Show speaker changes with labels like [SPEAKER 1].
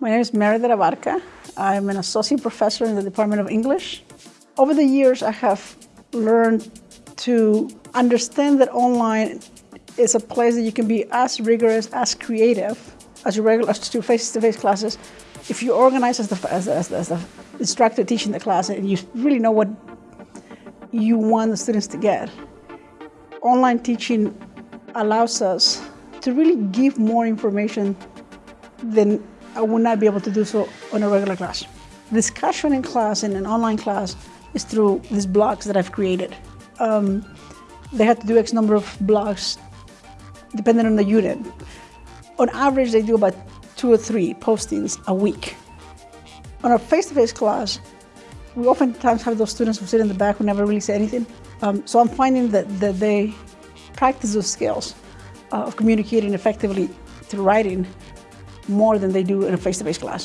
[SPEAKER 1] My name is Meredith Abarca. I'm an associate professor in the Department of English. Over the years, I have learned to understand that online is a place that you can be as rigorous, as creative, as your regular, to face-to-face -face classes. If you organize as the, as, as, as the instructor teaching the class and you really know what you want the students to get, online teaching allows us to really give more information than I would not be able to do so on a regular class. Discussion in class, in an online class, is through these blogs that I've created. Um, they have to do X number of blogs depending on the unit. On average, they do about two or three postings a week. On a face-to-face -face class, we oftentimes have those students who sit in the back who never really say anything. Um, so I'm finding that, that they practice those skills Uh, of communicating effectively through writing more than they do in a face-to-face -face class.